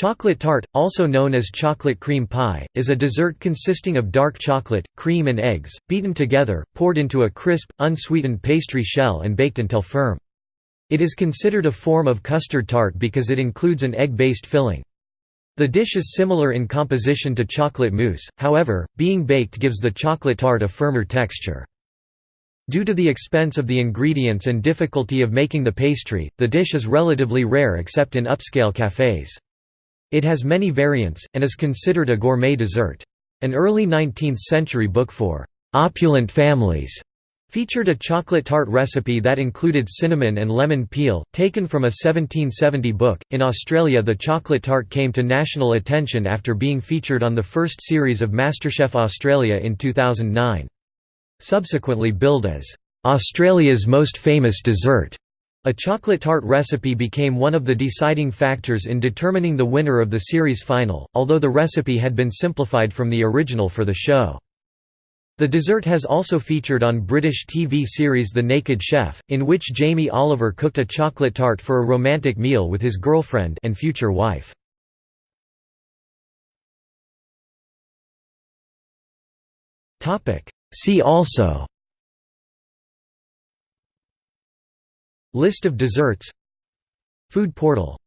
Chocolate tart, also known as chocolate cream pie, is a dessert consisting of dark chocolate, cream and eggs, beaten together, poured into a crisp, unsweetened pastry shell and baked until firm. It is considered a form of custard tart because it includes an egg-based filling. The dish is similar in composition to chocolate mousse, however, being baked gives the chocolate tart a firmer texture. Due to the expense of the ingredients and difficulty of making the pastry, the dish is relatively rare except in upscale cafés. It has many variants, and is considered a gourmet dessert. An early 19th-century book for «opulent families» featured a chocolate tart recipe that included cinnamon and lemon peel, taken from a 1770 book. In Australia, the chocolate tart came to national attention after being featured on the first series of MasterChef Australia in 2009. Subsequently billed as Australia's most famous dessert. A chocolate tart recipe became one of the deciding factors in determining the winner of the series final, although the recipe had been simplified from the original for the show. The dessert has also featured on British TV series The Naked Chef, in which Jamie Oliver cooked a chocolate tart for a romantic meal with his girlfriend and future wife. See also List of desserts. Food portal